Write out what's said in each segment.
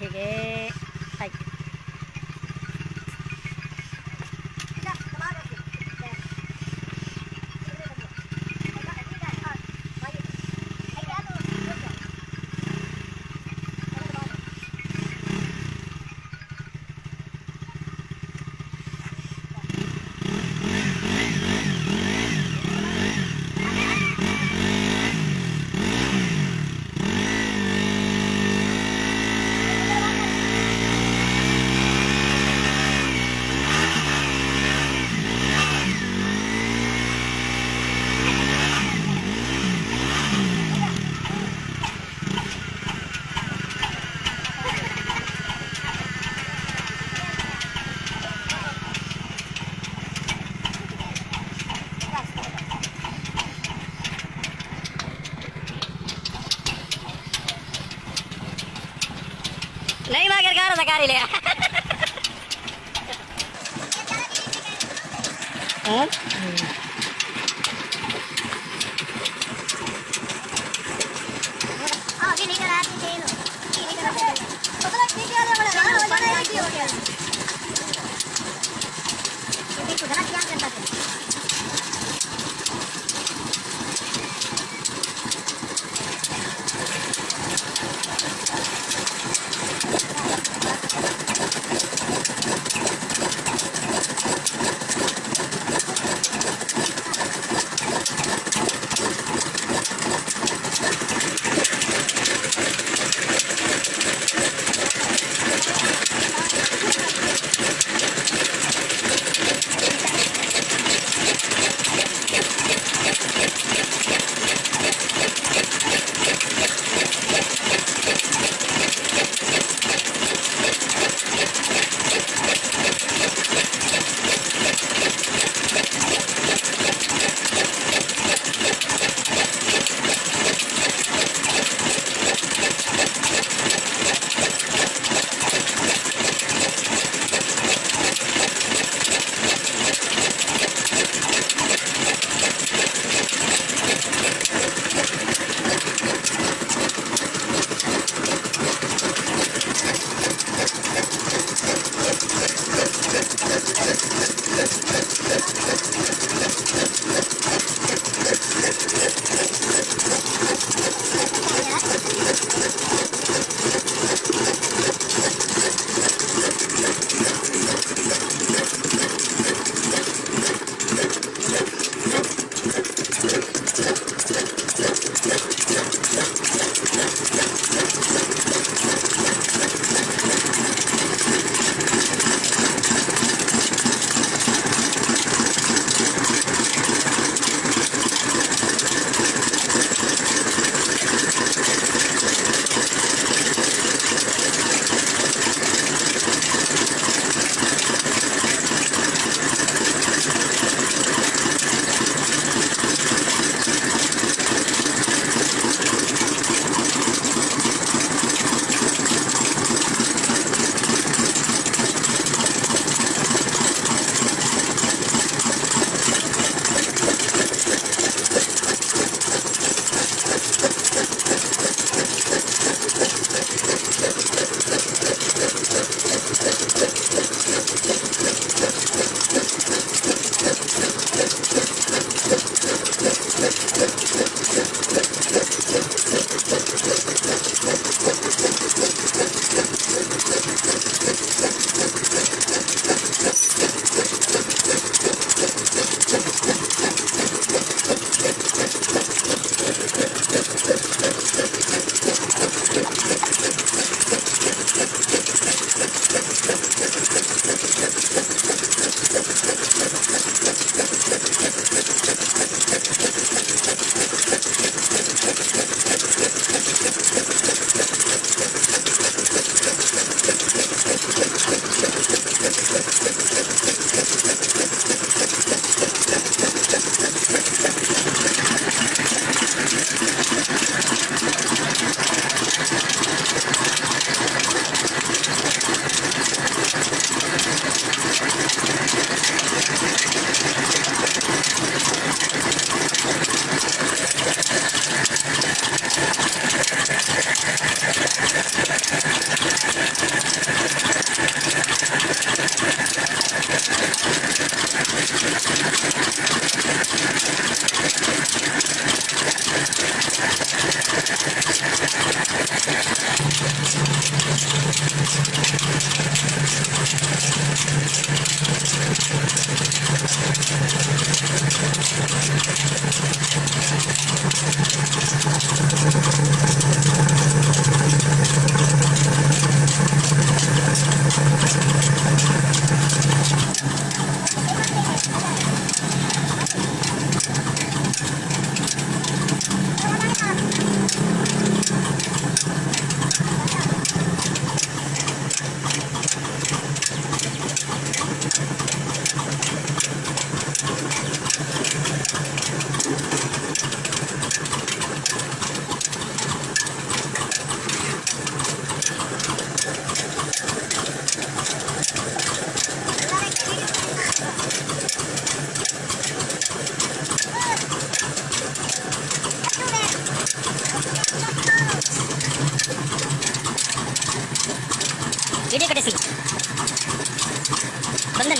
へげはい。സാധനം കാര്യമില്ല Oh, you need to add the table. You need to add the table. Video कटे सी बंदे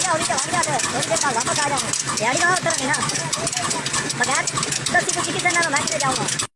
வாங்க அவர்கிட்ட வாங்கிட்டு அவர்கிட்ட கால் वापस आ जाऊंगा यार का होता नहीं ना मैं